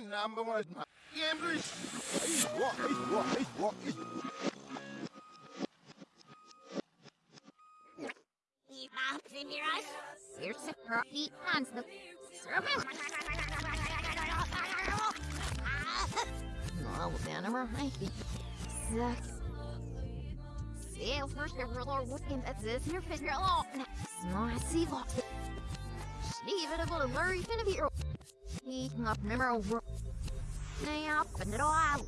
my Yambers. He's walk, he's walk, he's walk, he's Here's a rocky hands the No, then I'm right. Sucks. See, first the ruler looking at this here figure out. No, I see what. Steve, it will worry finna be. He up number one. Now, open it all out.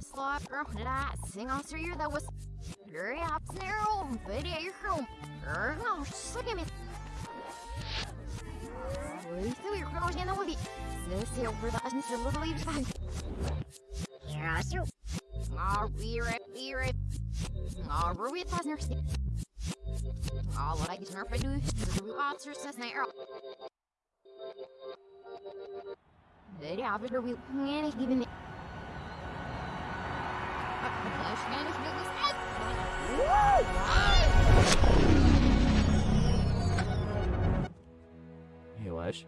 Slap your head, sing on through that was. Hurry up, narrow, video your home. Hurry up, suck him in. Through your cross and the woody. This here for the essence of little leaves back. Here I shoot. I'll be right, be. I'll ruin it, Pasner. All I get nerf I do is the blue officer says, Night the officer will panic given it. Yavaş.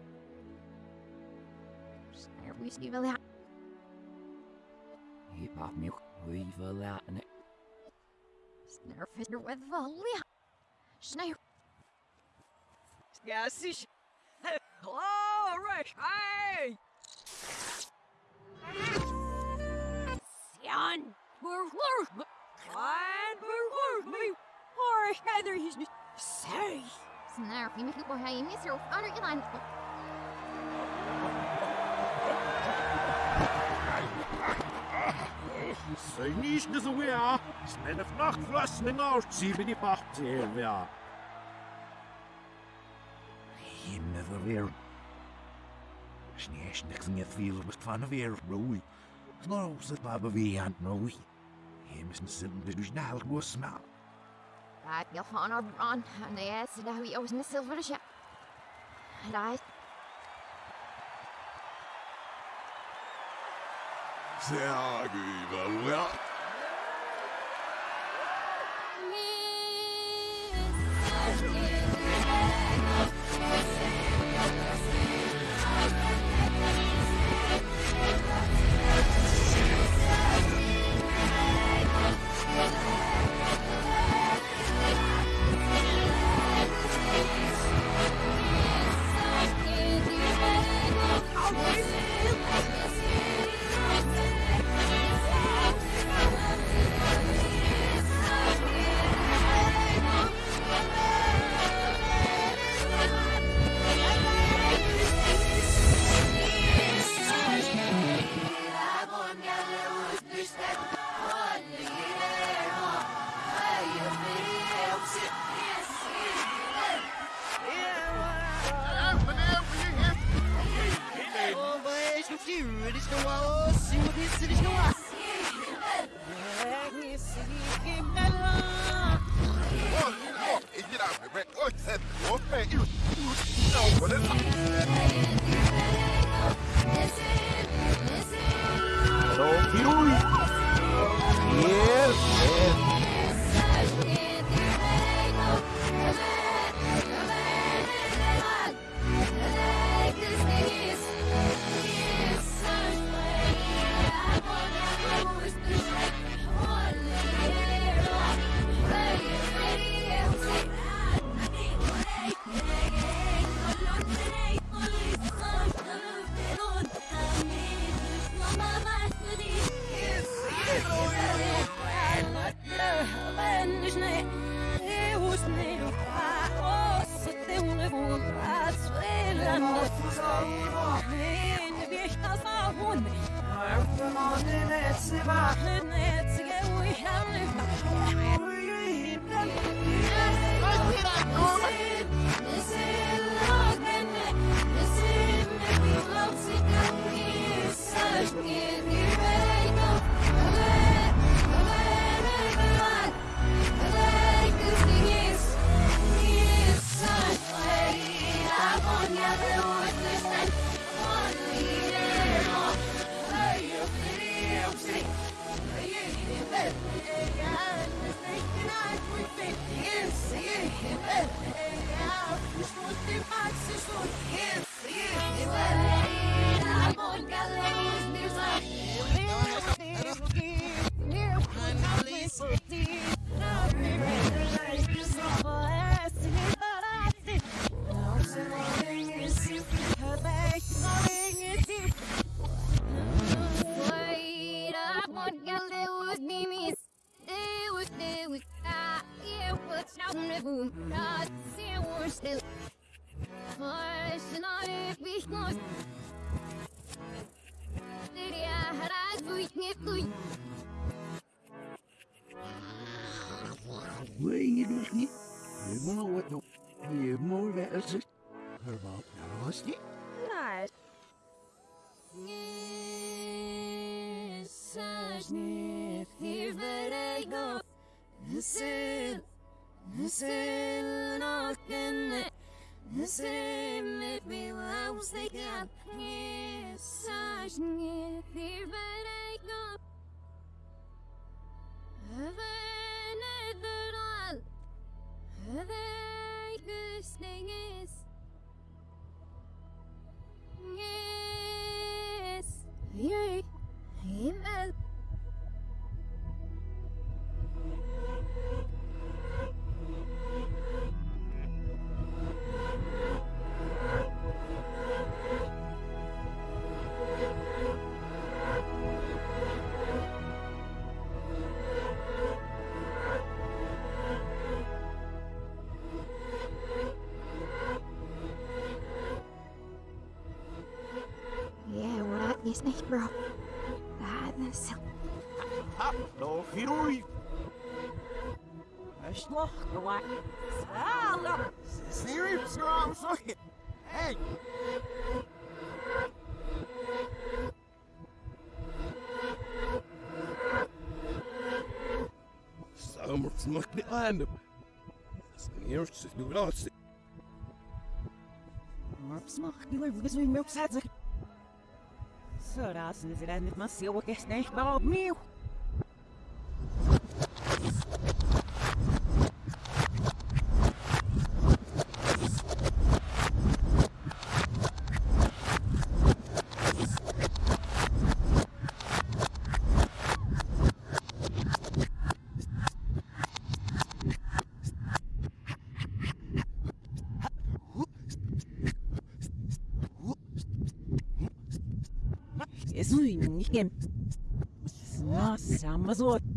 Yapamıyor. Uyvalan. Snarfisner with the Snare. Yes, zie Hello, Rick. Hey! Jan. We're we're Fine, we're me. Or either he's say. Snare. You make it how you miss your honor. You line. Sy nis dis a wea. Smen of nach flasning out, see bini pacht here wea. He never weer. Sneesh niks in je veel was van weer roei. Snow zit maar beweeg aan roei. He mis een zin dus snel go smel. Right, you'll find our run, and the ass that we was in the silver ship. And I Sägiva wea. Yes. Yeah, what up, is nicht, bro? Ah, das ist Ha, no firui. Ashloch, the white. Sala. Serious, you're all fucking. Hey, Summer smack behind him. Sneers to do it all. Smach, you live with me, milk sadzik. Så da synes jeg det er man ser hva jeg snakker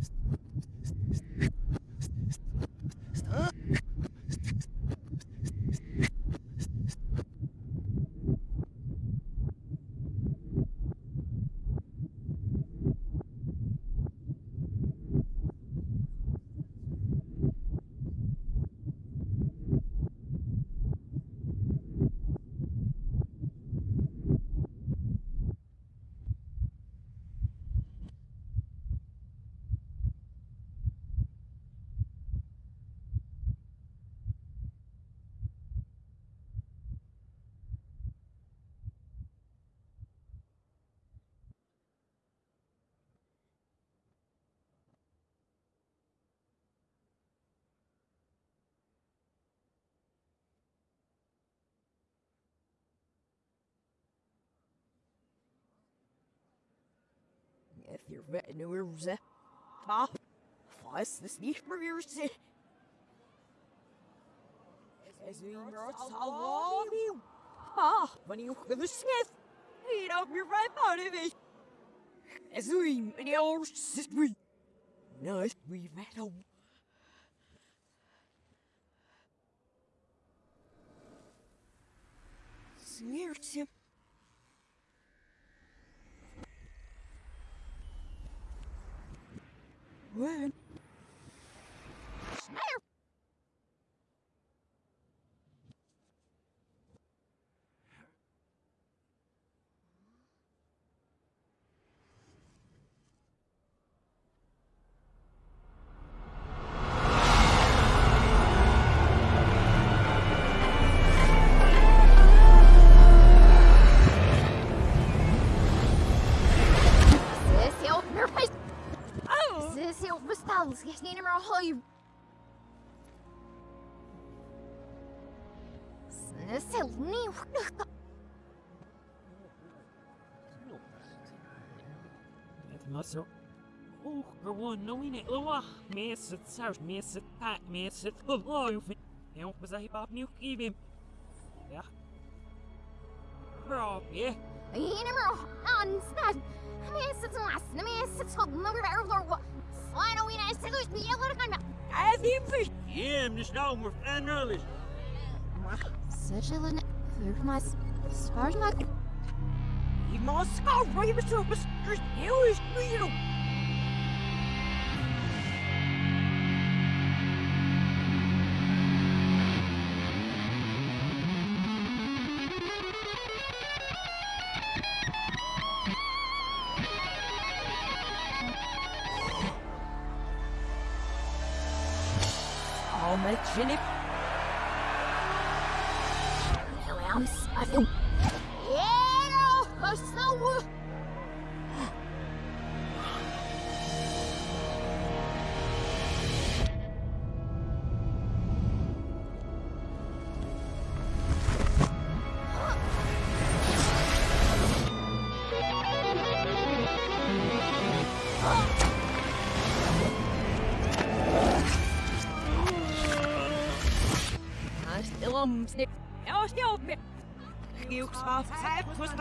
ta. Fast this nicht berührst. Es ist all you. Ah, when you with the sniff. Eat up your right out of it. Es ist and yours is me. Nice, we met. Smears him. Oeh, gewoon nou in het loa. Mensen, het zou mensen, het mensen, het geloof. En op zijn hip opnieuw geven. Ja. Bro, ja. Need him or on snap. Miss it's last. Miss it's hold. No, we're over. Slide away. Nice to lose. Be able to come back. As You soft side was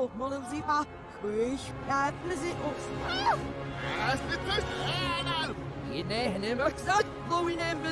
meer veel, maar dan zie je. Wees, ja, we zitten op. That's the first hand. Je nee, nee, maar zat. Louis neemt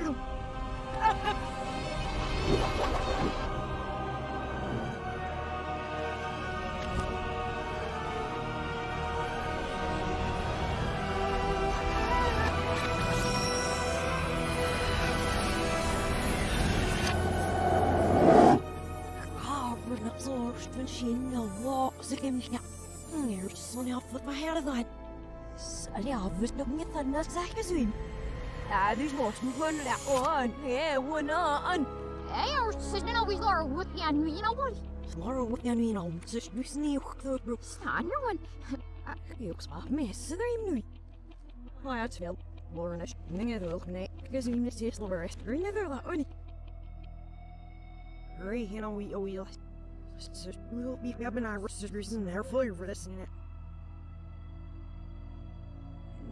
Nee, zien? Ja, dus was nog een lekker. Ja, one on. Hey, our sister always are with you, and you know what? Laura, wat jij nu nou? Ze is nu sneeuw gekloot. Staan er one. Ik spaar missen er hem nu. Nou ja, het is wel. Lauren is dingen wil. Nee, gezien is eerst nog rest. Er never dat ooit. Hurry, you know, we, oh, we, we will be, we hebben naar sisters in there for for this. Nieuw, weer,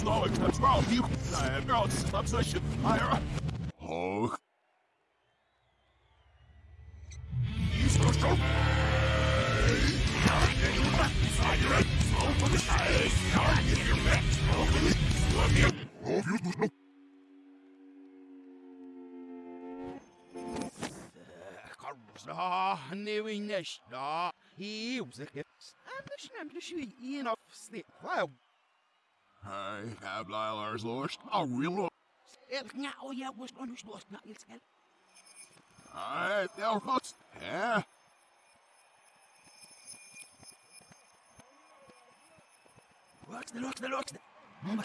uh, no, it's obsession. I, have lots I should fire oh. You so so. Sta, nu i nästa. I osäker. Anders nämnde sig en av snitt. Wow. Hey, have Lilar's lost. I real Ja, oh ja, was nog niet los. Nou, iets Hey, there was. Yeah. Wacht, wacht, wacht. Mama,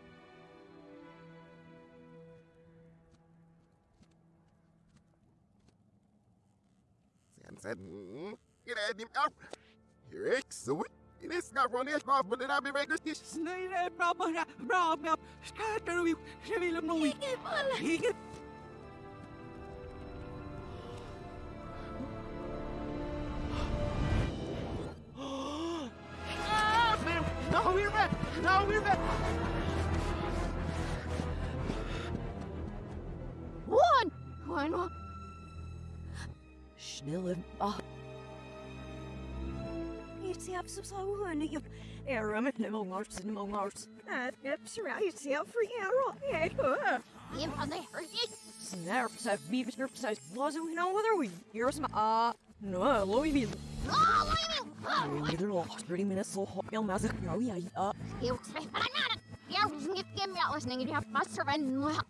bra, bra, bra, bra. Skatar vi, jag vill om något. Inget. No, we're back. No, we're back. One! One, one. Snille ah. It's the absence of one you Aram and no mars and no mars. That's right, it's the for arrow. Yeah. Him on the hurt Snaps have beavis nerps as wasn't we know whether we here's my ah no Louis Oh, wait a minute. Neither lost 30 minutes so hot you'll massive no yeah uh You expect, but I'm not. You're getting me out listening. You have my servant. Well,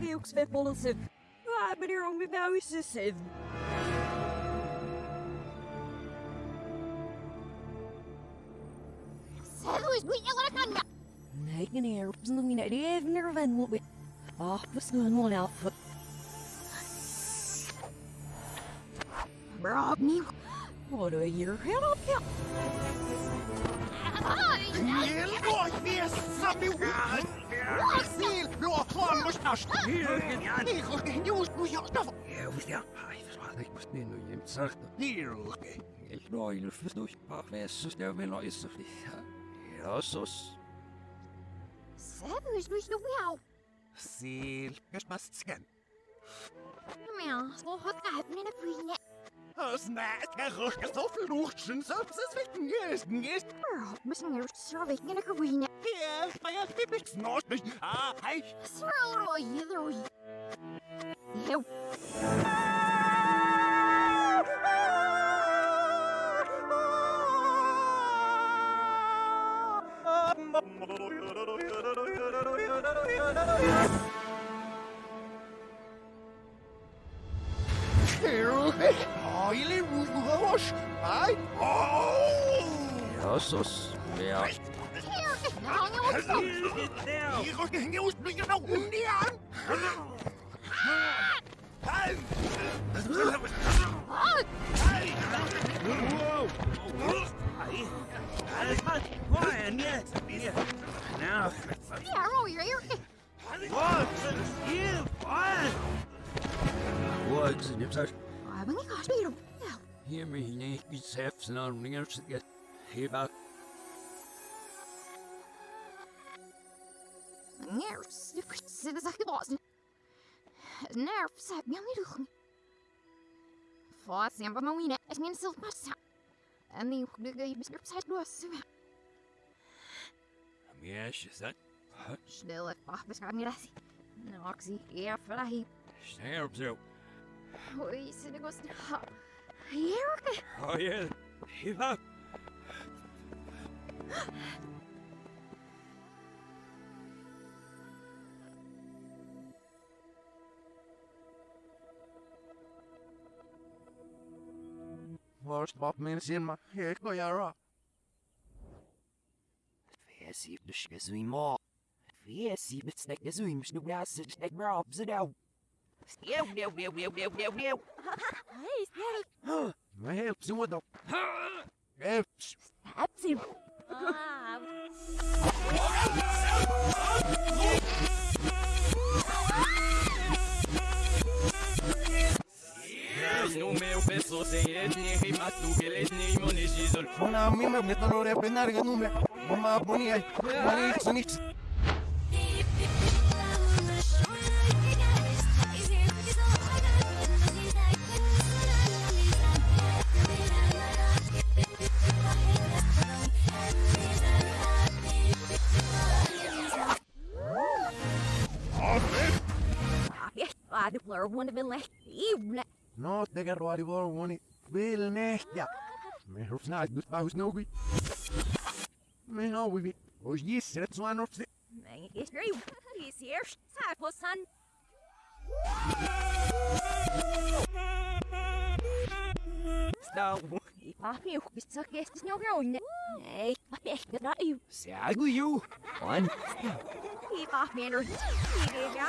you expect full of said Ah but here on me now is just said so is we yelling at me. Nagen air something that even never will be Ah the sun one alpha Bro, me. What a year hell up yeah Elgå, vesa nu! Sil, blå klan mustasch! Hiikolke, just nu johtaa! Ja, was ja. Ai, das war nicht, was nicht nur jemand sagt. Hier, okay. Ich know you first know, but where's the still been like so. Ja, so. So is we no meow. Sil, kas pas scan. Meow. So hot I have a kan röka så förlorsen så precis vet njösten jest. Bro, missing your serving in a green net. Ja, men jag typiskt snart men... Ah, hej! Throw either way. You. Oily Rouge! Hej! Oh! Ja, så. Ja. Here, now you want some. I rykker hende ud, nu jeg når rundt i arm! Hej! Oh, Quiet, yes. Yeah. Now, yeah, oh, you're here. what? You, what? What's in your Oh, men jag kanske blir Ja. Hear me, nej, vi säfs när de ringer sig. Heba. Nervs, du kan se det sagt basen. Nervs, jag blir lite Fast jag var med mina, jag minns allt massa. En ny hugga i beskrivs här då så. Yes, is that? Snälla, vad beskriver ni det? Noxy, ja, för det Stay up, so. Oj, så det går snabbt. Erica, Oh, yeah. Heba. First pop minutes in my head, go yara. Fesi bishkes we mo. Fesi bitsnek is we msh nubna sit nek bra bzadaw. Ew, ew, ew, ew, ew, ew, ew. Hey, hey, My help, see what the. Help. that's him. Ah, No meu peso sem etnia e matu que etnia monejizol. Ona mi me meto repenar que nume. Mama boni. Mani sunix. I declare one of the last evening. No te que roari vor woni. Bil nehja. Me hof snaat dus baus no bi. Me no we bi. Os yes, het zwan op. Man, it's great. He's here. Cycle, son. Stau. If you suck yes, it's no growing. Hey, good not you. Sagu you. One. Keep off, Mandarin. Here,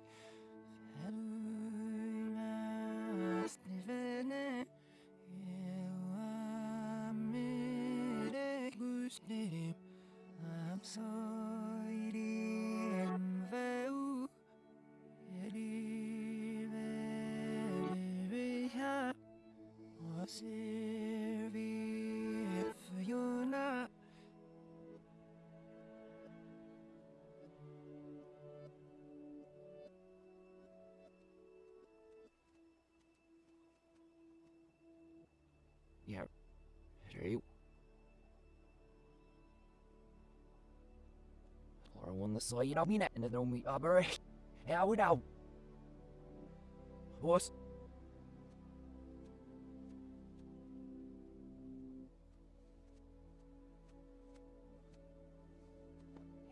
Straight. Or one the side of me net and then we aber. How would out? What?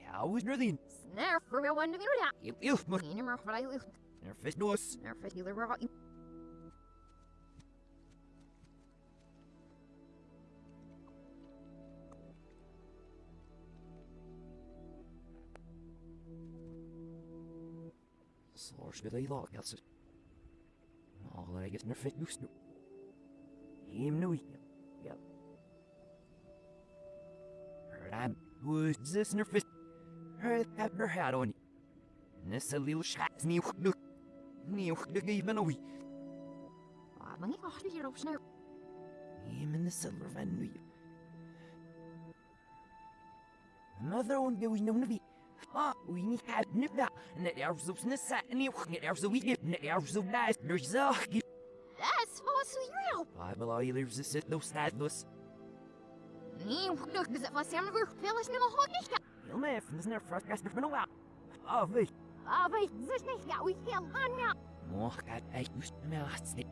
How was nothing? Snare for real one to be out. You, you, must. You never what I lose. Your fist Alle jeg er fett just nu. Him nu ikke. Ja. This nerfist. Hør that her hat on. Nessa little shots ni ukduk. Ni ukduk even a wee. Man, ik wacht hier op snare. Him in the silver van nu. Another one that we know to be. We need to have nip that. And that there's those nissa and you get there's a week and there's so nice. There's a. That's be real. I believe there's a sit no sadness. Nee, look, is it vast jammer voor veel is niet meer goed niet. Heel dat is net voor het van nou Ah, weet. Ah, weet, dus niet, ja, we heel aan ja. Moch, gaat echt dus mijn hartstikke.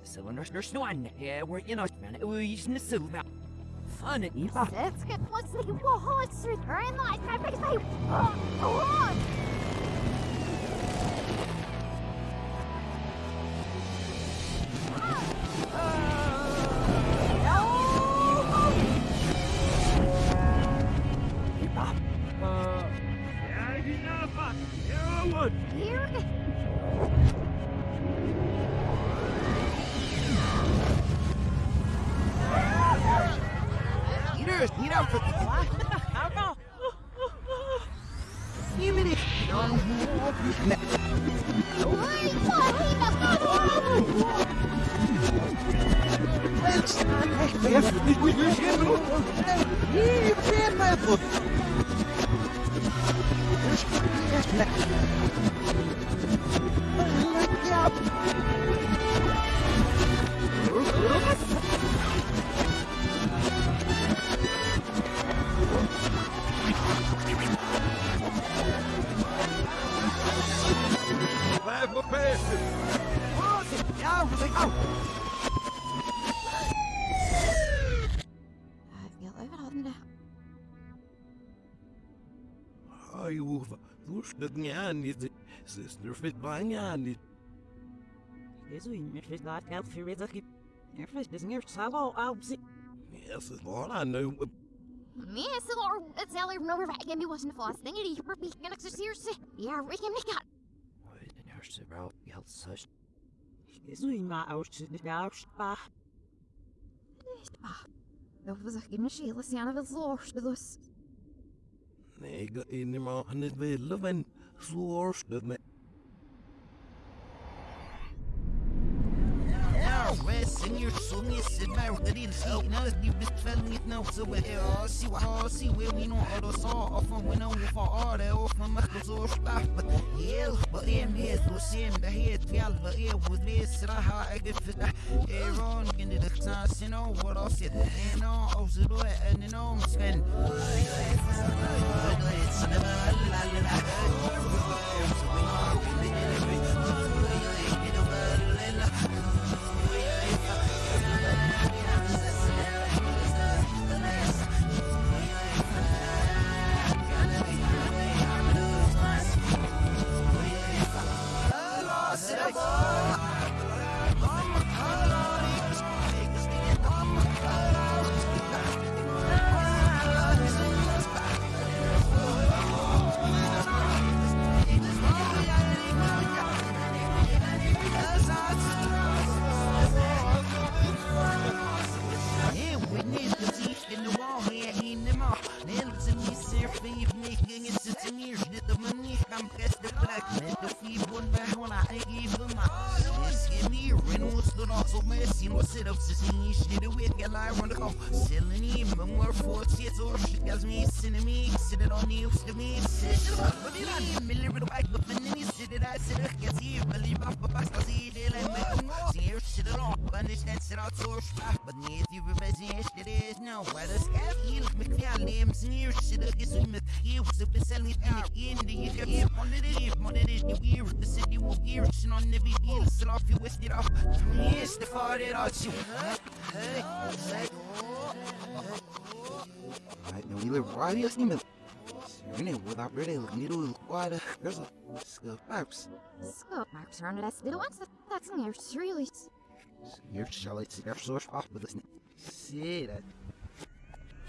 De cylinders er snoan. Ja, we're in het man. We is in de silver. Fun it, niet. Let's get what's the it's her in light, my big baby. Oh, oh, oh. Echt even. Ik Slušat njani. Sister fit ba njani. Jezu, mir fehlt gerade Geld für Rizaki. Er fehlt das mir Salo aus. Yes, it's all I know. Me, so or it's all over over again. Me wasn't the first thing. It is be gonna serious. Yeah, we can make it. Den hørste bra. Helt søst. Jezu, ma aus nicht aus. Ba. Dat was echt geen schele zijn of het zorgste dus. Nee, ik in de man het willen, men zoals dat me. Ja, Wes, en je zong is het maar dat in zie. Nou, is die best wel niet nou zo bij er. Zie wat, zie we we nog alles zo. Of van we nou voor orde of van mag zo stap. But you busy shit is no. Shit is with you. So be selling out in the you get on it is, on it is. You weird. The city will gear. Shit on the. Sit off, you whisked it off. Yes, the far it out. You. Hey, hey. Right, now we live right here, Steven. Serene, without really needle, a there's a skill perhaps. Scope marks around it as the ones that that's in really. Here shall it see their source off with this. See that.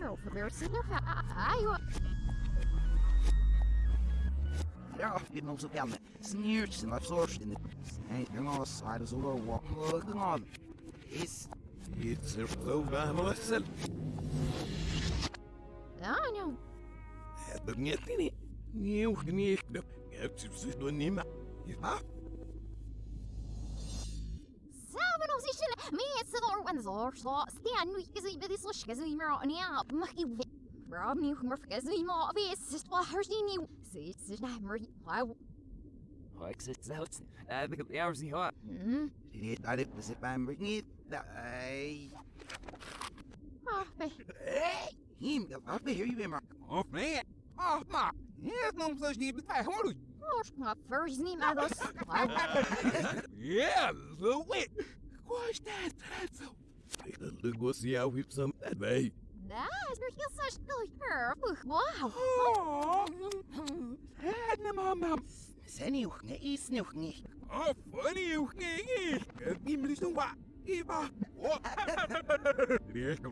Oh, for bear sitting there. I They're off getting also down there. Sneers and I've sourced in it. Ain't you're on the side of the walking looking on. It's It's er zo bij mezelf. I know. Het is niet niet. Nieuw niet. Ik heb ze nog niet of these me it's the on you hours niet gehad. hmm I did was it by bringing it. Oh hey him, I'll be here you in my. Of nee. Of maar. Ja, dan zou je niet bij hoor. oh Ja, zo wit. What's that? That's see how we some that way. that's such her wow had nem mama. Sen ook niet, is nog niet. Oh, funny. Niet meer zo wat. Eva. Oh.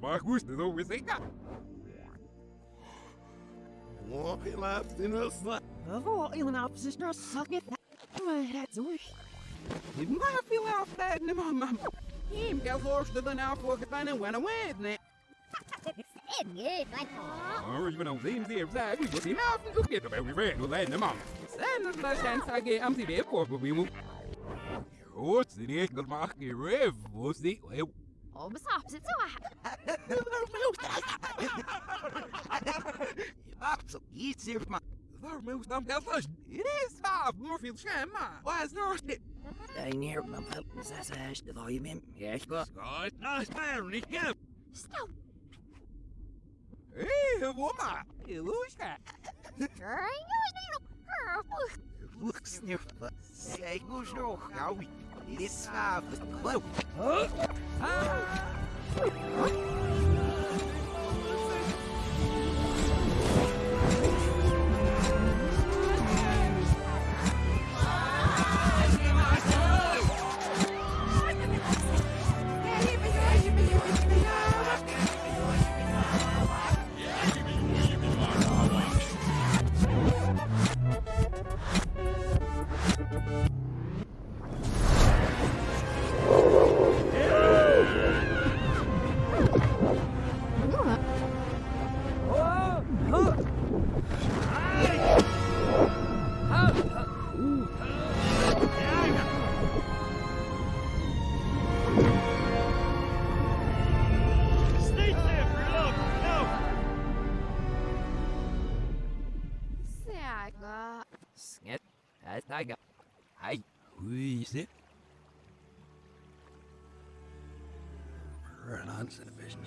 Maar goed, dat ook zeker. Oh, je laat in wel slaan. Oh, in een opposition suck it. Maar dat zo. Je mag veel af dat mama. Him, ik voorstellen nou voor gedaan en went away, nee. And good, my Oh, even on things there, that we will see nothing to get about we ran to land them on. Send us last chance I get empty there for we move. What's the next good mark? Rev, what's the? Oh, bes opposite, so I Maakt op iets hier, maar Daar moest dan wel vast. It is five more field sham, Why is there it? Maar wel, zes is de volume in. Ik ga. Scott, nice man, niet go. Stop. Hey, woman. You need Look, sniff. Zeg, ik moest nog. Nou, dit is gaaf. Geloof. Saga.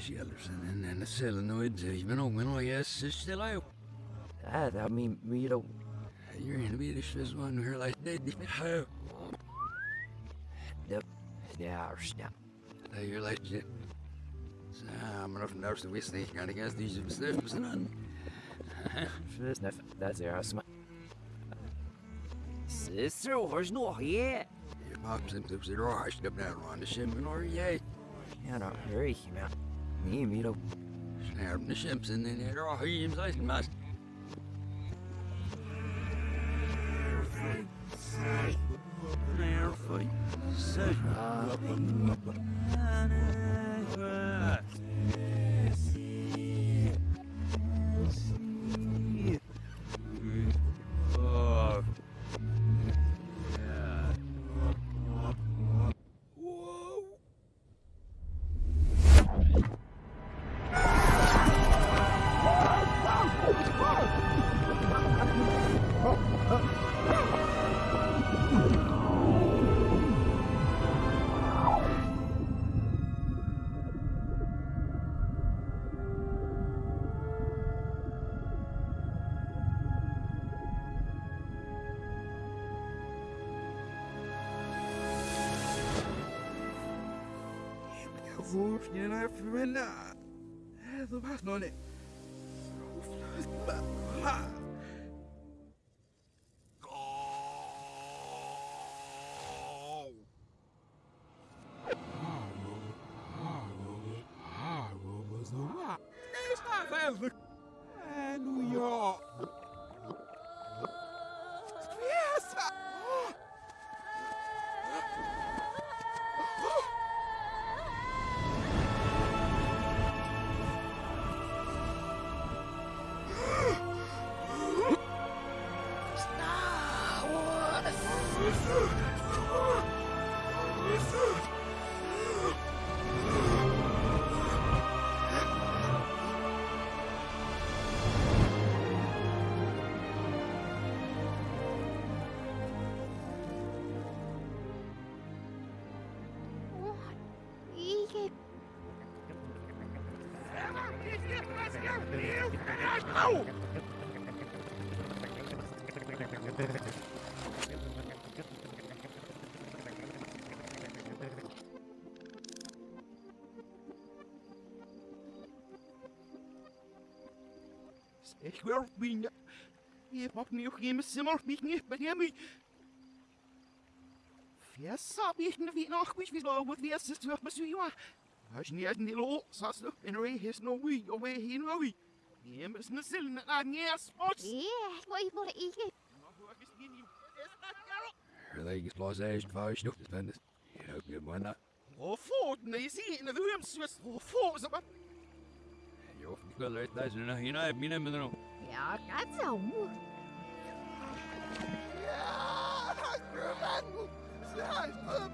The vision and the solenoids, even though when I guess it's still out. Det är min milo. You're in the this one here like dead. How? Det är snett. You're like. So I'm enough nerves to waste the kind of guess these are stuff, son. Snett. Det är smart. Sister, where's no here? Your mom seems to be rushed up down on the shim or yay. Ja, no, hurry, man. Me, milo. Snap the ships and then they're all hymns like must. Vårknäna är förvända. Det var någon. New Ich will bin. Ich mach mir auch immer Zimmer mich nicht bei mir. Fes hab ich ne wie nach wie so mit wie es ist was so ja. Hast nie in die lo, sagst du, in rei his no we, away he no we. Die müssen es sind an ja spots. Yeah, what you want to Ike? Legs los age vaas nog te vinden. Ja, ik ben maar Och fort, ni ser när du hemskt och fort så bara... Jo, ik wil het daar zijn. Hier naar binnen met een. Ja, gaat zo. Ja, Grumman! Zijstup!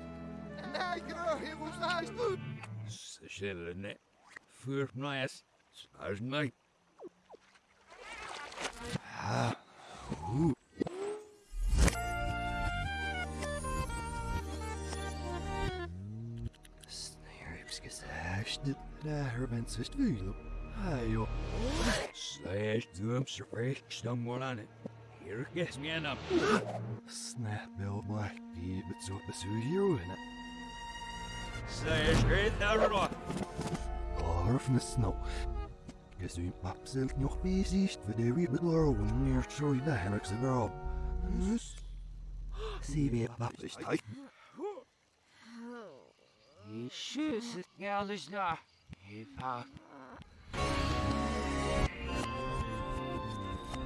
Nee, Grumman, hoe zijstup? Ze zullen net. Voor mij is. Spuis mij. Ah, hoe. Snijpskes, daar bent ze stuur. Hai, joh. Slash doom spreekt dan maar aan het. Hier is mijn naam. Snapbel, maar die het zo bestuur en Slash red daar rot. Orfne snow. Is u absoluut nog bezig voor de wiebelor wanneer zo je daar ze wel. Dus. Zie je wat is dat? Jezus, het geld is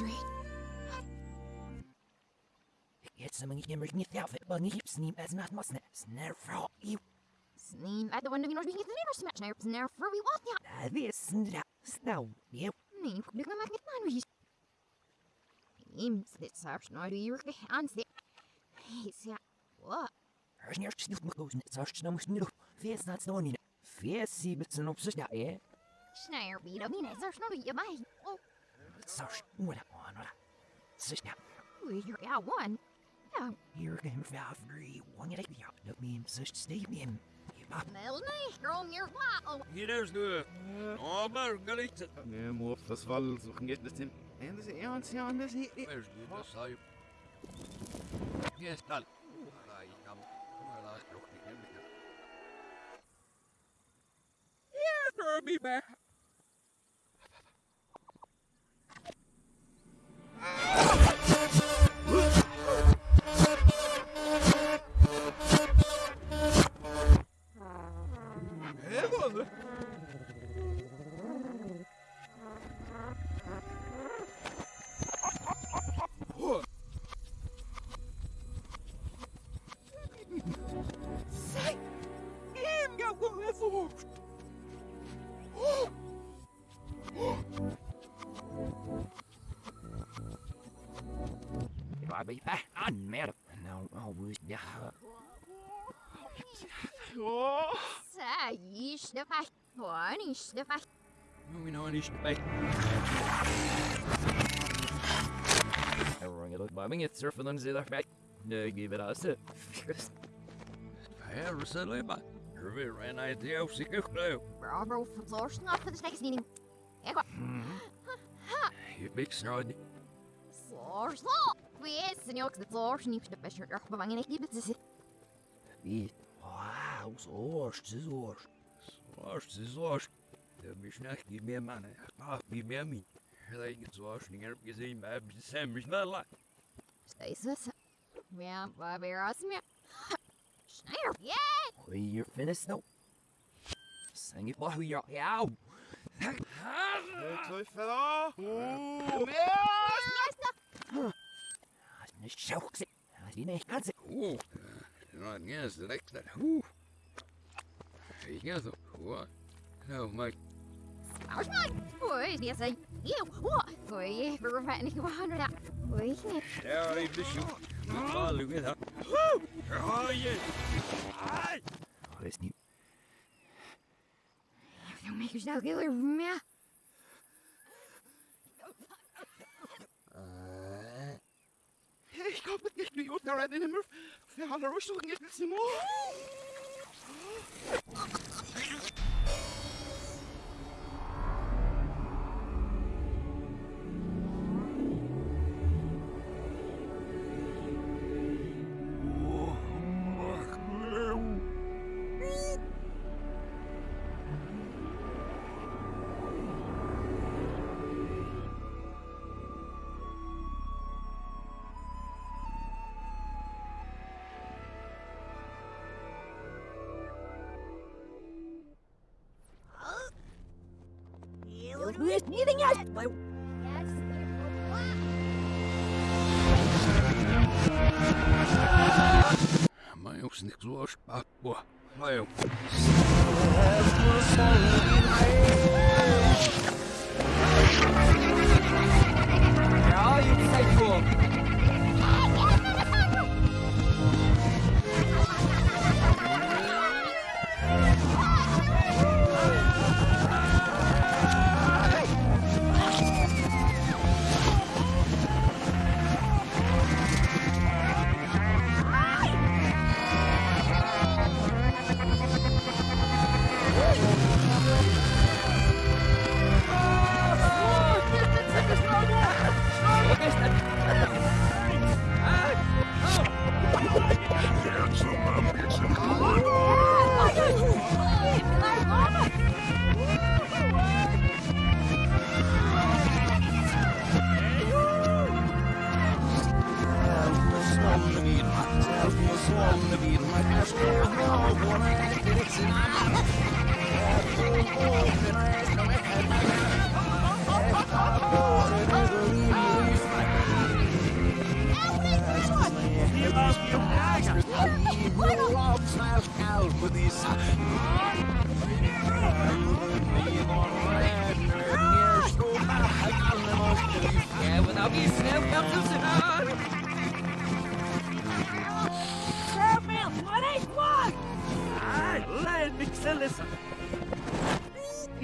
Read. Jetzt wir nicht mehr nicht auf, aber nicht sneem as not must snare frau you. Sneem at the window, you know, being the neighbor smash now, snare for we want ya. This snow. You Nee, du kan maar niet man wie. Neem dit zelfs nou de jurke aan zit. Is ja. Wat? Hörst nicht snoep moet goes net zoals snow moest nu. Vis not snow niet. Vis sie mit so op ja eh. Snare wie dat niet zelfs nou je mij. Oh, Zoals wat on wat. Sus ja. we hier ja one. Ja, Hier gaan we free. One like ja. Me sus stay me. Je pap. wel nee, gewoon hier wat. Oh, Hier is de. Oh, maar gelicht. Nee, maar das Wall suchen geht das hin. En dat is ernst, ja, dat is niet. Waar is dit? Dat zou je. Yes, dan. Ah, ik kan. Maar laat nog. Yeah, I'll back. Ah! One is de vast. Nu nou niet bij. Everyone get by me, it's surfing on the other back. No, give it us. Her zullen maar. Er weer een idee of ik geloof. Bravo, verloren af voor de next meeting. Ik ga. Je big snod. Sloor, sloor. We is, en ook de sloor, niet de beste erg bevangen. Ik liep het. Wie? Wow, so, so. Was is los? Der mich nach die mehr Mann. Ach, wie mehr mich. Like it's was nicht er gesehen, aber Sam mich mal la. Steeds het. Ja, waar weer als meer. Schneider, ja! We you're finished now. Sing it while you're out. Twee verder. Nicht schauks. Die nicht ganz. Oeh. Nou, yes, direct dat. Oeh. Ik ga zo. Wat? Nou, Mike. Ausmann! Ui, die zei. Eeuw, wat? Ui, we waren niet gewoon dat. Ui, nee. Ja, ik de shoot. Ah, look at that. Woo! Oh, yeah. Ai! Oh, is niet. Dan maak je snel heel erg meer. Ik hoop dat ik nu ook naar de nummer. Ja, daar was toch いるぞ! gostar, porra. Valeu.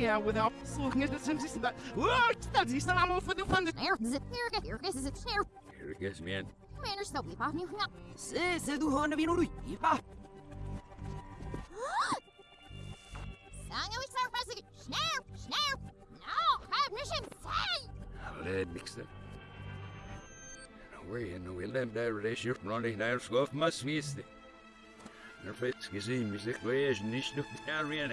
Ja, without looking at the senses that. What? That's the I'm off with the fun. Here, zit, here, here, is it here? Here it gets, man. Man, there's no beep off you. No. Se, se du hörde vi nog ripa. Sanga we start pressing. Snare, snare. No, have mission say. Led mixer. Where you know we lem där och det köpt någonting där skoft massvis det. När fett gesehen, vi sagt, vad är det nicht noch där igen?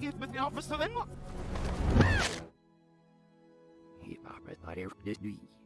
Geef met die officer in. Hey, papa, maar er dit nu. Snowy en ja, het is los eens. Snijder weg. Ralfus. Waar is het nou? Doe ja. Sorry, I was not that you singer. No spizzling. One,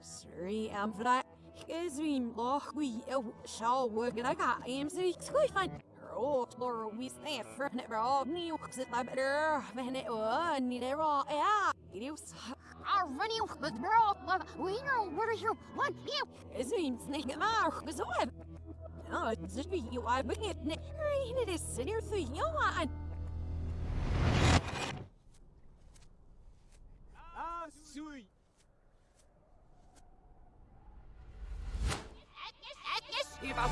Sorry, I'm for that. Is we loch we shall work it. I got am so it's quite fun. Oh, Laura, we stay for it, bro. New, sit my better. Man, it was need it raw. Yeah, it is. I'll run you, but girl, we know where hear one. You. Is we snake it out. Cause what? No, it's you. I bring it. I need to sit here through you on. Ah, sweet. Yeah.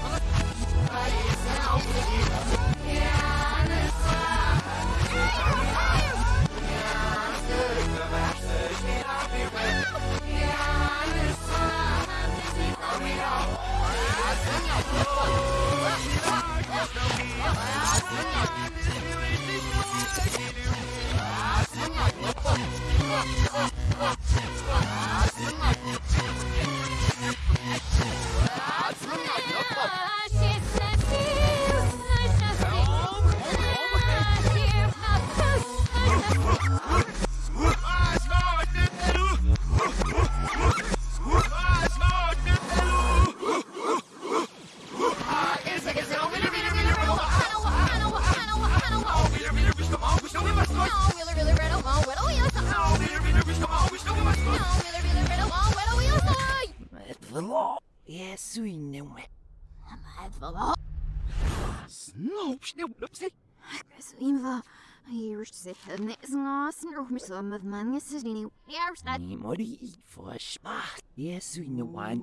Hier staat Nee, Mori, for smart. Yes, swing no one.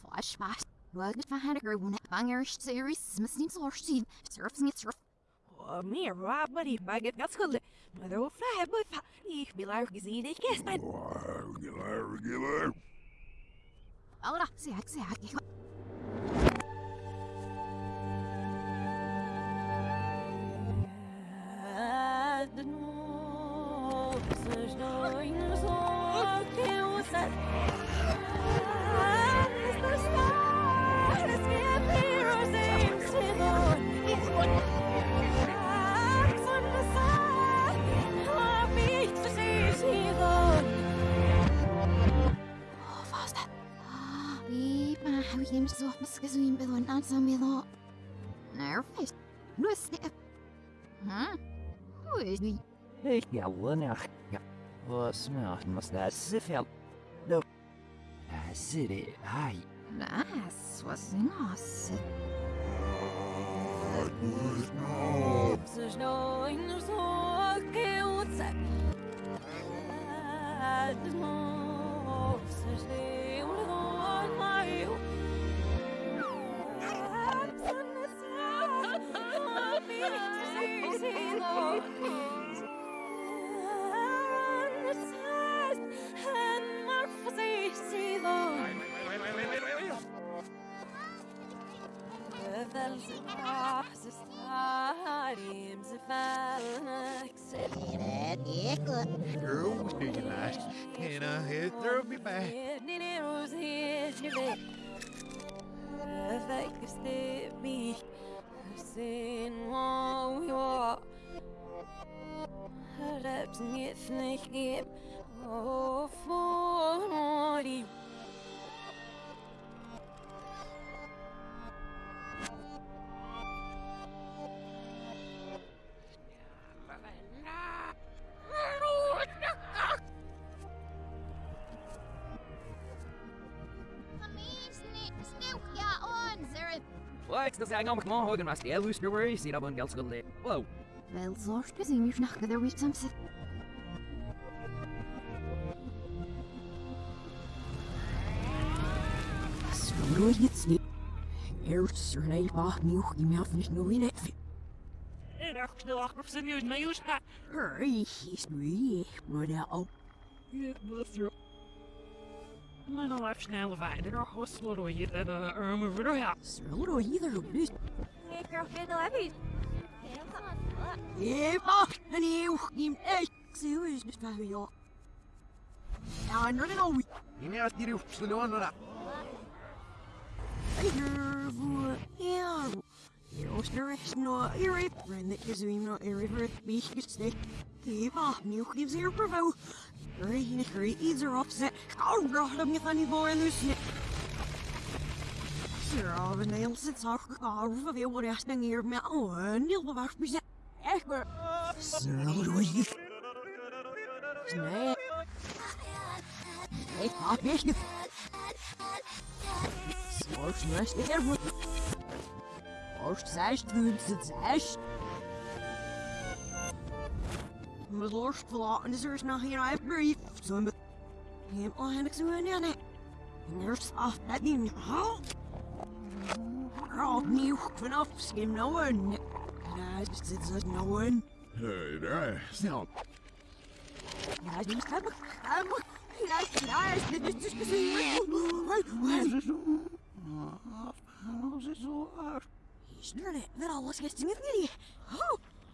flashback. Wat het van haar gewoon bangers series misschien zo zien. Surfs niet surf. Meer waar, maar die mag het gaat schulden. Maar de vrij hebben we Ik wil haar gezien, ik is mijn. Regular, regular. Allora, zeg ik zeg ik. Vast dat. Huh? Hoe is die? Ik ja, wanneer. Ja. Wat smaakt, mas dat zoveel. No. Girl, do you last? And I throw me back. Wat, dat zijn allemaal gewoon houden, maar stel, hoe snel is die dat een geld schulden? Wow. Wel zorgt we zien weer naar de wisdom zit. Snoei het niet. Eerst er een paar nieuw iemand niet nog in het. En er snel achter zijn nieuws, maar juist gaat. Hurry, is nu maar daar op. Ja, dat is er. Maar dan even snel verder, dan hosselen door je en uh, armen voor de ja. Zullen we hier op dus? Ik krijg het al even. Ja, maar een heel iemand echt. Zo is het van jou. Ja, en dan nou. Je neemt hier op de loon, maar Hier voor ja. Jos er is nog eerlijk, en dat je zo iemand eerlijk voor het beetje steekt. Ja, nieuw gives hier provo. Regen er iets erop zet. Oh, god, dat moet niet voor dus. Ja, we nemen het zo gekomen van veel rest en hier met een heel bewaard bezet. Echt maar. Zo doe je. Nee. Ik had best niet. Zorg slechts de ervoor. Oost zes, punt zes. Met lorst verlaten is er is nog geen brief. Zo met. Helemaal heb ik zo in ja, nee. En er is af dat niet. Opnieuw vanaf skim nou een. Ja, het zit er nou een. Hey. Heb ik. Ja, ja, dit is dus gezien. Is er net met alles gisteren niet? Oh,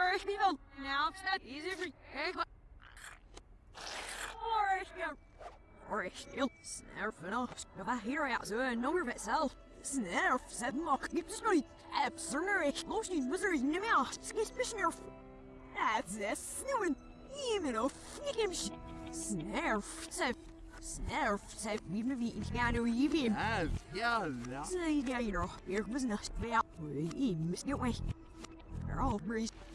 Original. Now it's not easy for. Original. Snare van ons. Nog een hero out zo een nummer met zelf. Snarf, said Mock, keep straight. Absurner, explosion, wizard, in the mouth, skis, snarf. That's a snowing. Even a freaking sh. Snarf, said. Snarf, said, we've never eaten piano even. Ah, jalla. Say, yeah, you know, here was not about. We away. They're all breeze.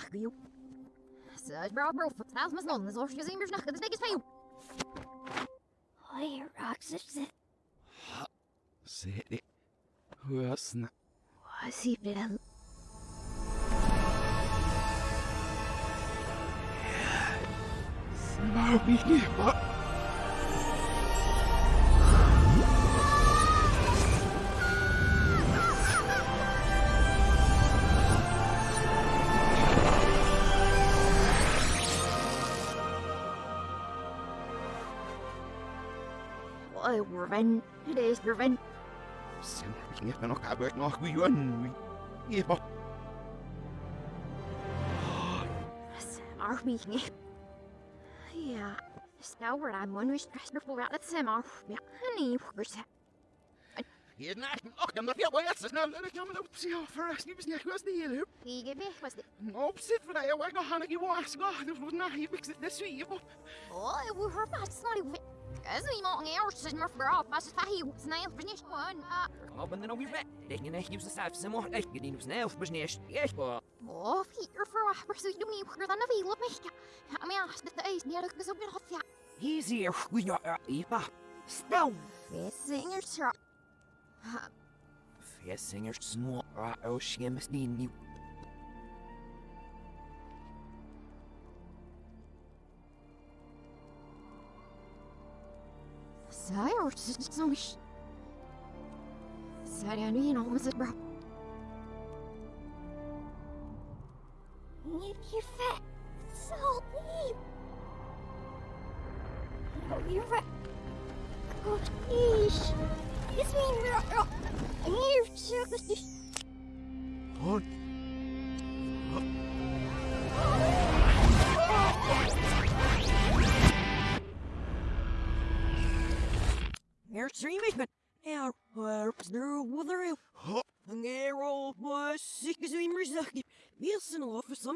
Sad no mag you. Sad bra bro, vertel me zon, zoals je zien weer snakken, dat is niks van jou. Hoi, Roxas. Se det. Hösna. Vad säger man is stress voor uit het semmer. Ja, nee, hoors. Hier naast me. Och, dan moet je wel eens snel. Ik kan me op zich verrast. Je bent niet goed hier. Die gebied was dit. Op zit voor jou. Ik ga niet was. Ga, dat wordt nog hier fix dit sweet. Oh, we hoor maar snel. As we want eerst is maar vooral, maar het fahi was niet finish one. Oh, ben dan ook weer weg. Ik denk niet dat ze zelf maar echt gedien op snel of besneers. Echt wel. Oh, hier voor wat precies doen niet voor dan veel op mij. Ja, maar ja, dat is niet dat zo weer ja. Hier is hier. Goed ja, Eva. Stel. Vissingers ja. Vissingers snor. Oh, schim is niet nieuw. Sire, so much. Sorry, you know, was it bro? You, fat. So deep. You're right. Oh, yeesh. It's me, bro. I'm here,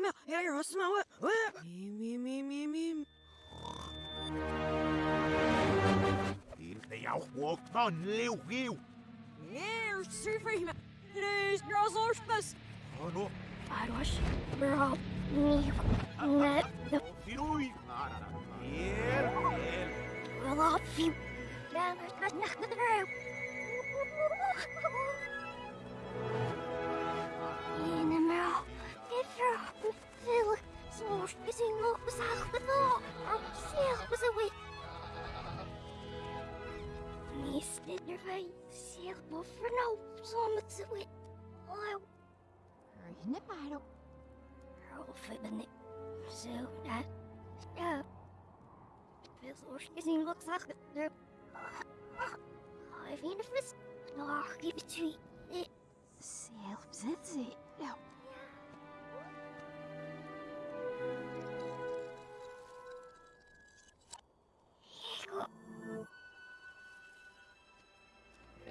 off for some air, smell it. Me, me, me, me, me. Det er jo on lev giv. Here's surfing. Today's girls are best. Og nu. I was bro. Me, net the Fidui. Her, her. well off you. Down, there's nothing seal was a no. So much of it. Oh, in the battle. Roll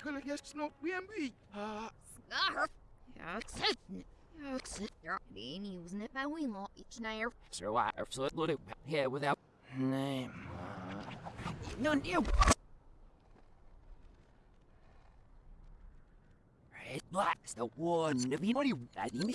själv gäst snart vid en by. Ah, Scarf. Exit. Exit. Det är using it by we lot each night. So I so it look here without name. No new. Red black's the one. If you know you I mean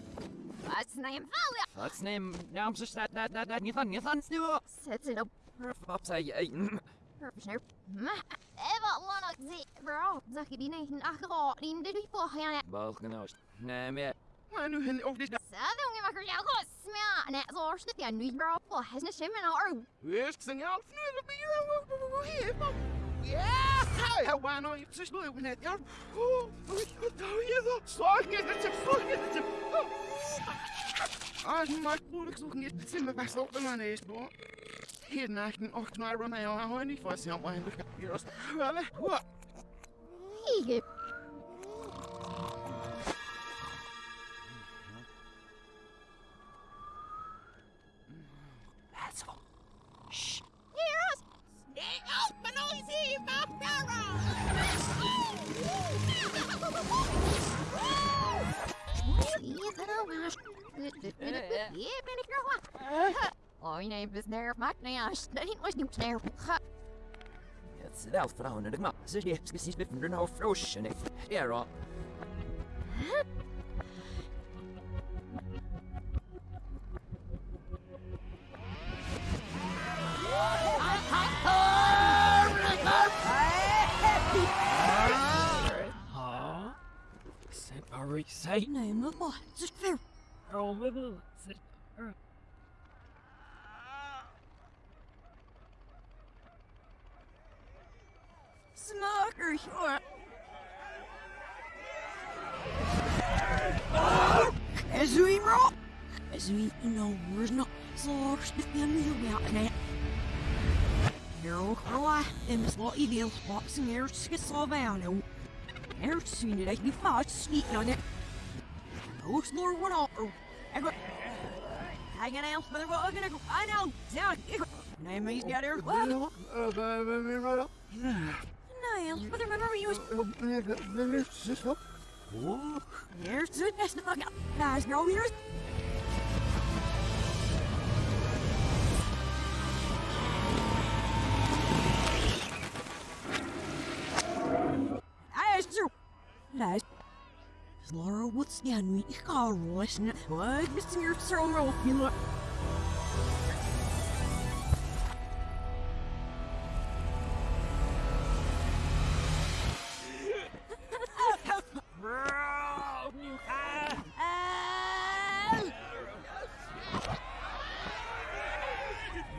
och så vi bara ska se nu se sen med din och vi Min musikknyttere, burde vi bedre stikking, så små med zui, fejunge, snart med. Snär med bara med så serven. Snälla jag. Hello? Men så snäpp. Vad snäpp fall. What's name? Now I'm just that, that, that, that, Nathan, Nathan, Stu. Sätt det upp. Pops, I, I, Snäpp. Ma. Eva lana zi bra. Zaki dina hin akra din det vi får här. Balkenoos. Nee, meer. vad är nu henne och det där? Sada unge makar jag går smä. Nej, så är det jag nu bra på. Häsna stämmen har. Visst, sen jag nu är det blir Ja, jag var nog inte så slå med det. Jag, åh, vad tar jag då? Slaget, det är slaget, det är Ah, maar ik moet ook niet zien me best op mijn neus, hoor. Hier naar een ocht naar Romeo, hou niet vast, ja, maar ik heb hier als... Wel, wat? Hige. Oh, je neemt het nerf, maakt niet uit. Dat was niet nerf. Het is wel vrouwen, maar ze heeft precies met een hoofd roosje, en ik... Ja, say Nej, men vad? Wibble. Sit. Smoker, sure. As we roll. As we know, we're not so stiffen you out now. Hero, I am slightly deal boxing air Scissalvano. Air seen it, I be fast sneaking on it. Oh, slower one off. Hanging out, but I'm gonna go. I know. Down. Name he's got her. Well, Niall, but remember you was. Here's the best. Guys, no, here's. Luister. Laura, what's the nu? Ik ga rossen. Wat is hier zo'n rolje? Bro, you ha!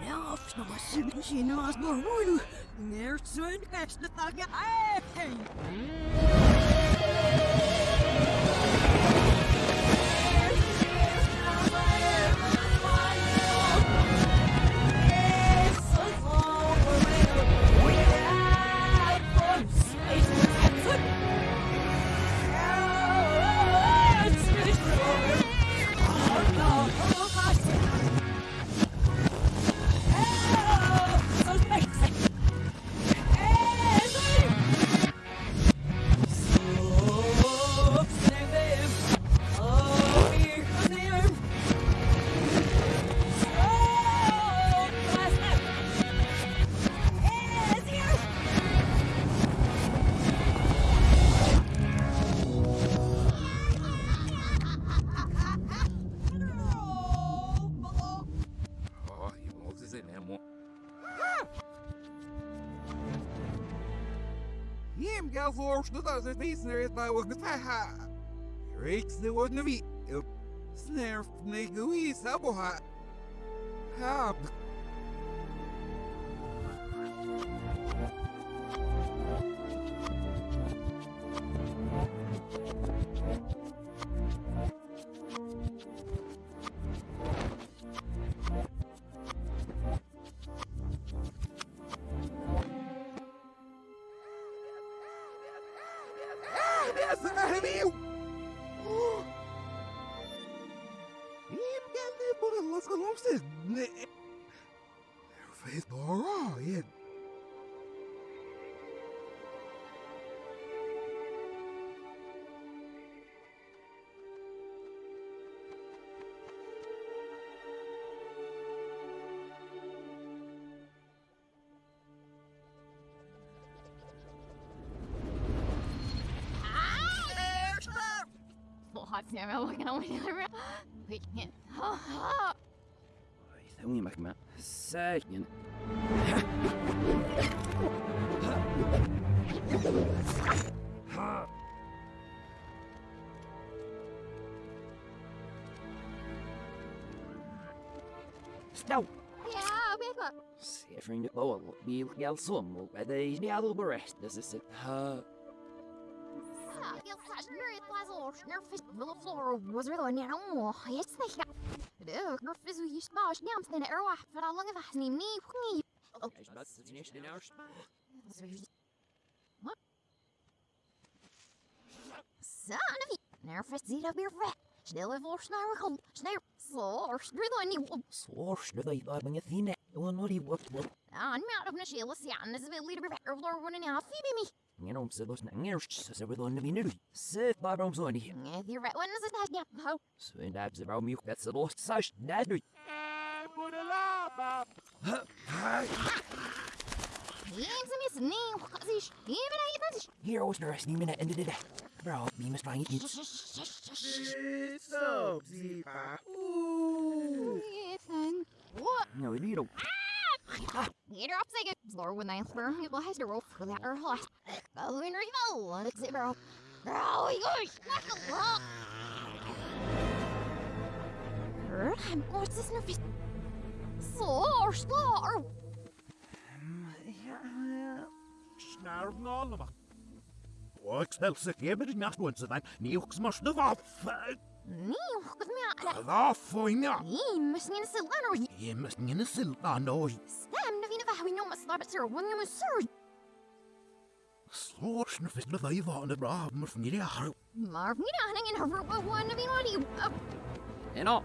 Nou, ik snap maar zin in als maar hoe. Neer zo'n beste dag. Hey! Voor dat het niet naar het nou wat ha. Reeks Als geloof Nee. Feest Laura, ja. Lots never looking away. We can't. ثواني محكمة ساكن Stop! Yeah, back up. Sefring det på bil som och det är inte all berest. Det är så ha Jag fastnar i ett glas och snurfis på the floor was really near home. It's the Det snurfis och just bara snämt den är roa för alla gånger fast ni ni ni. Ich weiß, das ist nicht in der Son of a nervous zit up your fat. Snel even snarwe kom. Snel. Så, snurr ni. Svårt det där men jag finner det var nog det vad vad Han med av Nashila Sian is väl lite bättre för running out Phoebe me. you know så då snackar så så vill hon vinna. Så bara om så ni. Yeah, you're right. When is it that yeah? Ho. Så en där så bra mjuk det så då så där du. Yes, miss ni. What is even I even Here was rest minute into the day. Bro, me must find it. So, Zipa. Ethan. What? No, it don't. Get her up second. Lord, when I it will have to roll for that or last. Go in remote. Let's see, bro. Bro, you stuck a lot. What's this nervous? Slår, slår. Snarf nålma. Och stälse keber nacht once then. Niux must have off. Ni, vad med Då får jag. Ni, måste ni se lärare. Jag måste inte silta nå. Stäm, när vi nu var vi nog måste lära sig vad ni måste säga. Slår snurfis med dig var det bra. Måste ni det här. Marv, ni där hänger över vad vad när vi når dig. En av.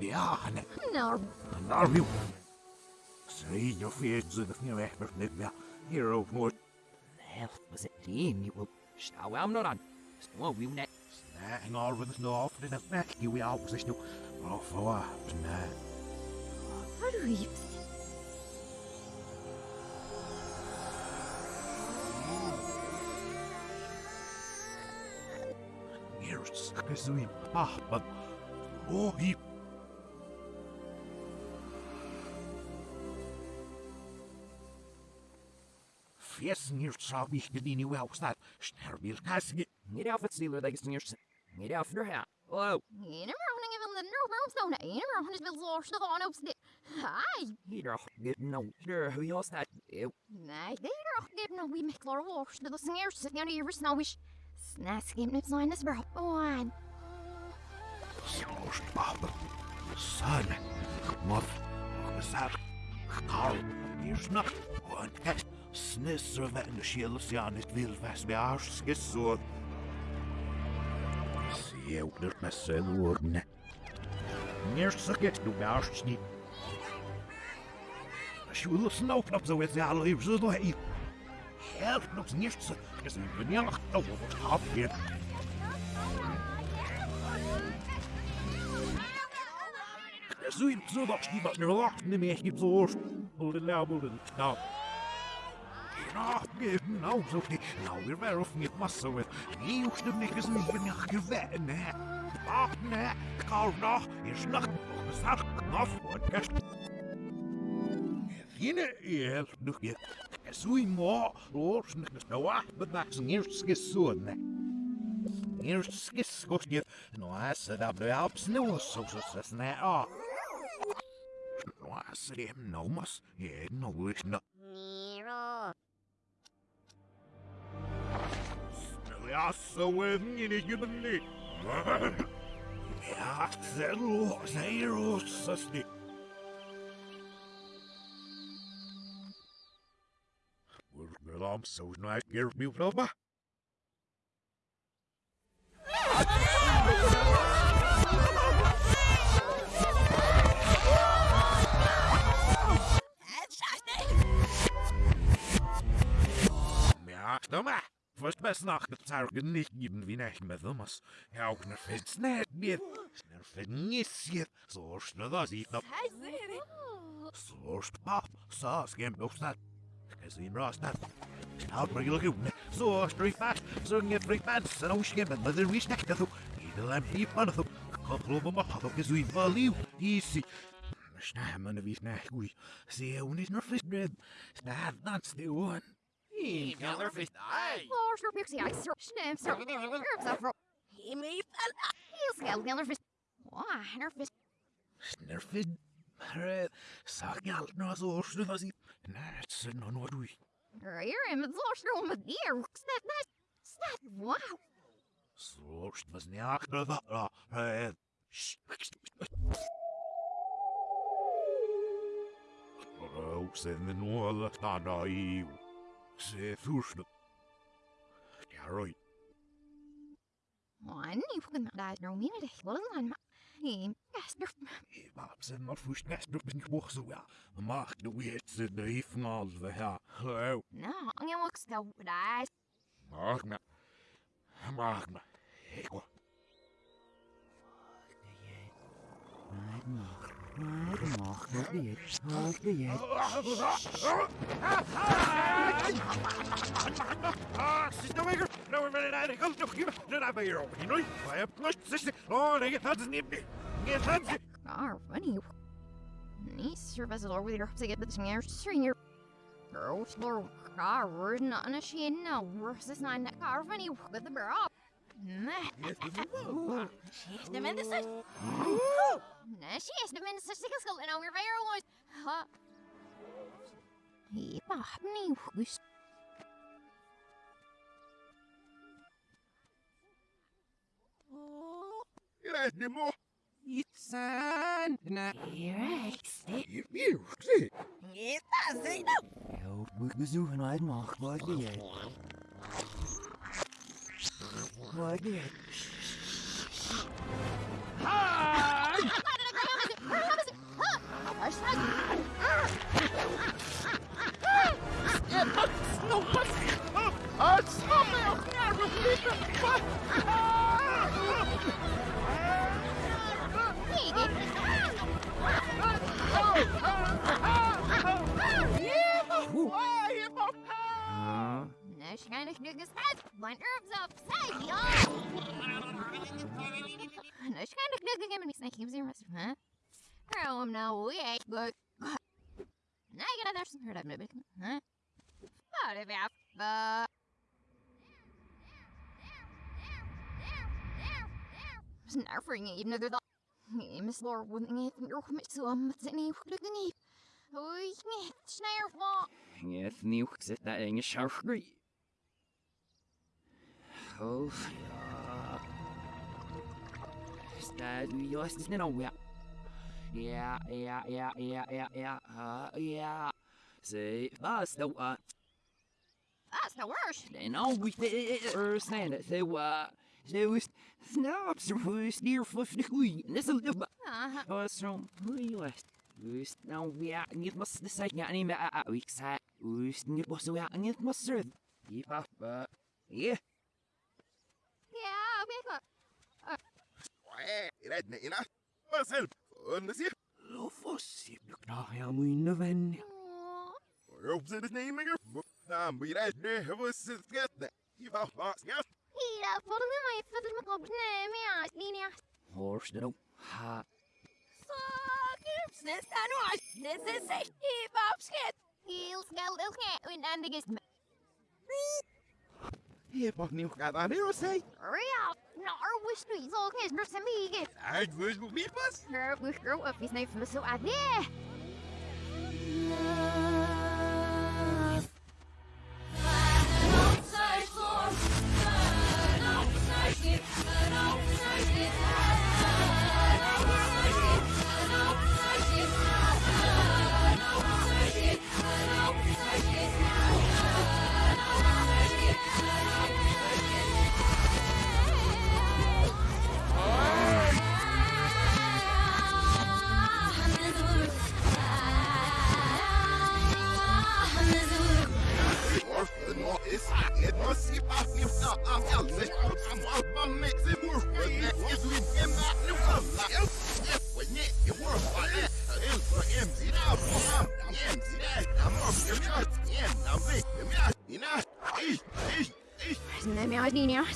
Ja, han NärNar vi. Säg jag fet så det får jag med det. Hero mot. Hell, was it clean? You will. Stau am not on. Stau we net. Hang on with the off the back you we out position. Oh, for. Vad du är Here's Kazui Papa. Oh, he. From your hat. Hello. Ene morgon är väl den nu stående. Ene morgon är väl så snart han uppstår. Hej! Here, get no. Sure, who you that? Ew. Nej, det är dock det när vi mäklar vårs. Det är snär sig när det är snawish. Snaskimn this bro. On. Son. Muff. Sar. Karl. Snisser wenn skills ja nicht will was wir ausgesucht. Sie oder med så get du bärst ni. Sjul snop op så vet jag aldrig så då hej. Helt nicht så. Jag ser inte jag då vad har nou zo niet. Nou, weer wel of niet massa with. Nie hoeft de niks niet ben ik gewen, hè. Ach, nee. Kau nog. Hier snacht nog de zaak. Nog voor kerst. Fine er nog je. Sui mo. Roos nog de snowa. Bedacht zijn eerst gesoen. Eerst skis kost je. Nou, hij zei dat bij op sneeuw. Zo zo zo snel. Ah. Nou, hij zei hem nou mas. Ja, nou is nou. Nero. Ja, så är det ju den lite. Ja, det låter sig rosas det. Well, I'm so Stomma! Först bäst snackat sargen nicht geben wie nicht med thomas. Ja, och när fett snät med. När fett nissjet. Så snöda sig upp. Så spapp. Så skäm uppsnatt. Ska se bra snatt. Snart börjar jag gå. Så stryk fast. Så inget fri fast. Så nog skämmen. Men det är visst näkta så. I det läm i panna så. Koppla på maha. Så kan så i valju. Easy. Snä, men det visst nä. Ui. Se hon är snart fisk bröd. Snä, that's the one. Jävlar fisk. Nej! Lars, your pixie eyes, sir. Sniff, sir. Herbs up for. He may fall. He'll scale the. Så snurfa då då. Ja, herre. Och sen nu alla stanna i. Se först. Ja, right. One, you can die no minute. Well, I'm. He, yes, you're. Maar sen maar först nästa upp en kvart så ja. Mark du vet så det är från allt det här. Hallå. No, I'm gonna look so eyes. Mark mig. Mark mig. Hej då. Sista veckan! Nu är det där, det kommer nog ju. Nu är det ju roligt. Nu är jag plötsligt sista. Åh, det är inte ni. Inget hans. Ah, funny. Nice service or with your to get the singer singer. Girl, slow car, we're not in a shade now. We're this nine that car funny with the bra. She's the minister. Nah, she is the minister. She can go in our very was. Ha. He me. who's- zoeken mag. Wat je? Wat je? Nah, she kind of niggas head. My nerves upside, y'all. Nah, she kind of niggas giving me snake games here, huh? Oh, I'm now we ain't good. Now you gotta there's some hurt I've been, huh? I, uh, Snarfring even though the Miss Laura wouldn't get your commit to um, it's any looking. Oh, yeah, Snarfall. Inget nieuw zit daar in je schouwgrie. Oh, ja. Staat u juist eens net om, ja. Ja, ja, ja, ja, ja, ja, ah, ja. Ze was de wat. That's the worst. En al wie er zijn het, ze wa. Ze was ze was neer voor de goeie. En dat is een Uh-huh. zo'n goeie was. Wist nou ja, niet was de site ja niet meer aan ik zei. Wist niet was ja niet was er. Die papa. Ja. Yeah, big Rätt mig innan. Vad själv. Under sig. Lofos, je knaag ja mijn ven. Upp sig det nej mig. Nam blir rätt. Det var så skatt. I var fast. Ja. Hela podden har ju fått en kopp med linja. Horst er ook. Ha. Fuck, nästa nu. Det är sig i babsket. Heel skall det ske och en det är Jag var nu kan det och säg. It's hot. It must be possible. I'm out. I'm out. My mix it worth. If we in my new life, oh, when it it worth. I am for MZ now. I'm MZ now. I'm up. I'm out. I'm out. I'm out. You know. Eesh. Eesh. Eesh. Let me out.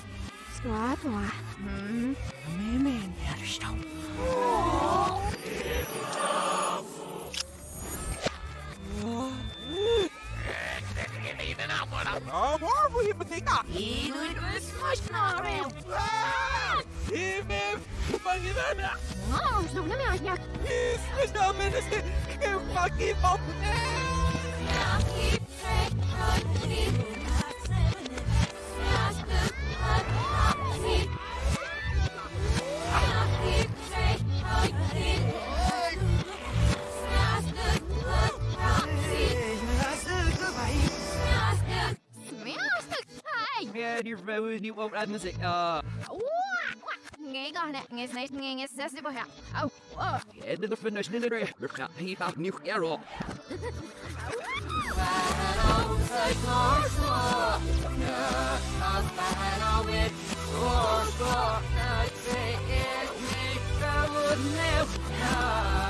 Squat. Squat. Hmm. Man, man. Understand. Zo naar mij, ja. Is, is dat mensen? Ik pak je op. Ja, die vrouw is niet op uit muziek. Uh, Nghe con nè, nghe nghe nghe nghe sẽ sẽ bao hả? Oh, oh. ja, dit is een snelle We gaan hier van nieuw Errol. Punch the mouth, you start the last, it's like the insist. Go through the options, la la, halas door, one more favorite, and why couldn't I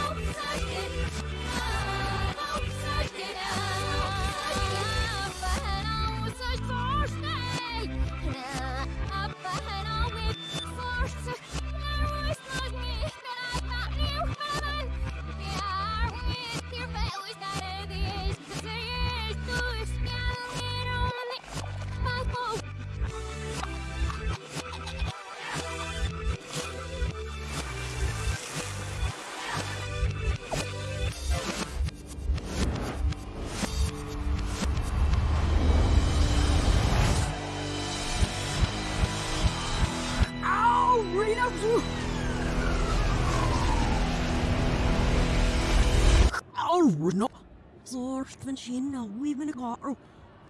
when she know we been a car.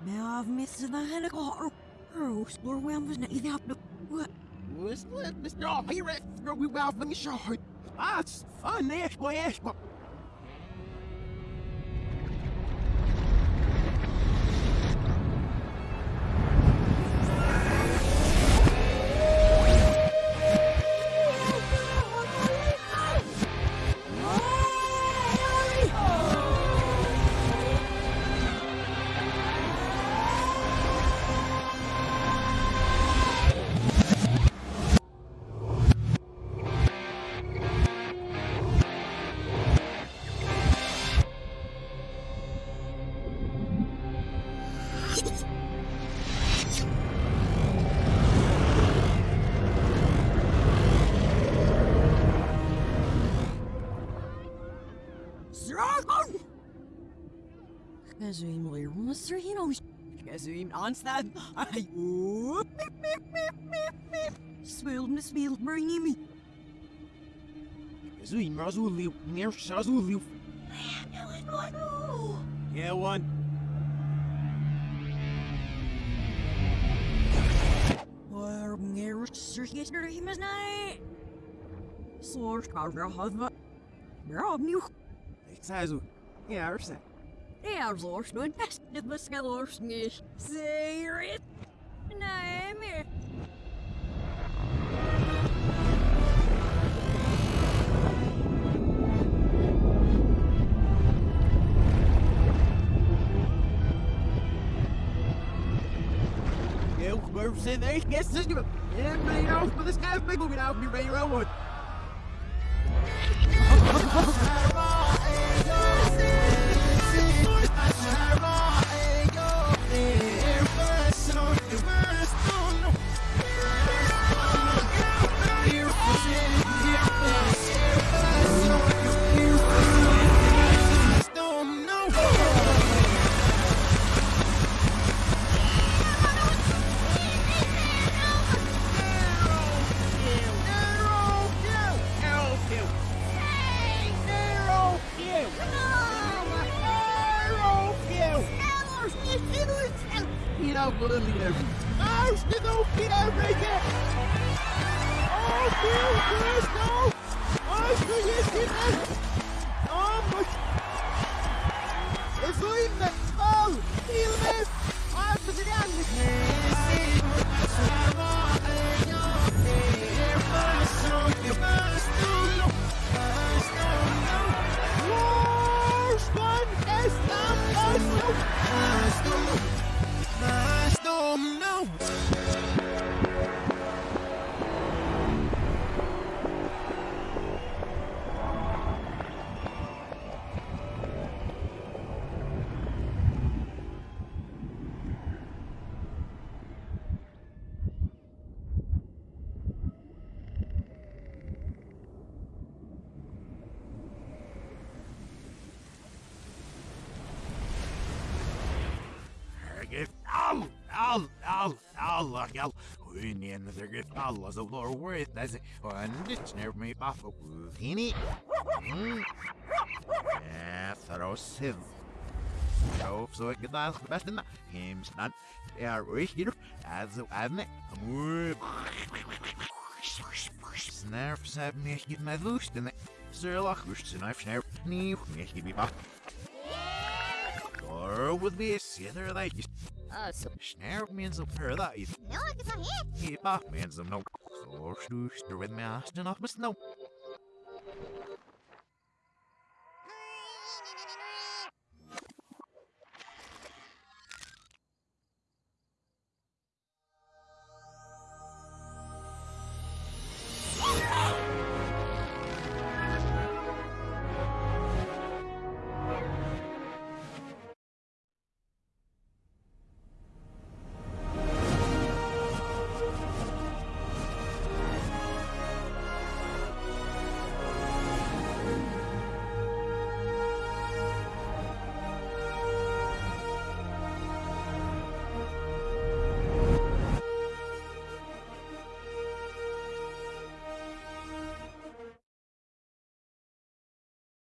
Now I've the head of car. Oh, score well, was not 1997 1994 Whisper, Mr. Hero, we the finish our. Us, financial aspect. You know, as we onstad, I whoop, meep, meep, meep, meep, meep. Spilled and spilled, bringing me. Zui, Mazuli, near Shazuli. Yeah, one. Waar meer him is night. Source carver have We're opnieuw. Ik zei zo. Ja, er zijn. Ja, zoals nooit best. Dit was geloos niet. Zeg het. Nee, meer. Eu, eu sei, nem esquece disso. É, mas não, quando esse cara pegou, virar o primeiro é o outro. Al, al. Hun en der get alla så lår worth as en ditch near me off of Hini. Ja, throw siv. Jo, så jag get där bäst den. Him snan. Ja, richtig. Also, adne. Snarf sab mir git my lust in. Sirlach lust snarf snarf. Nee, mir git bi bach. Or would be a sinner like Uh, so, Snare means a is no, it's a hit. keep off means some no. So snooster with me asking off my snow.